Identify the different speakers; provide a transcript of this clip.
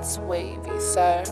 Speaker 1: that's wavy, sir.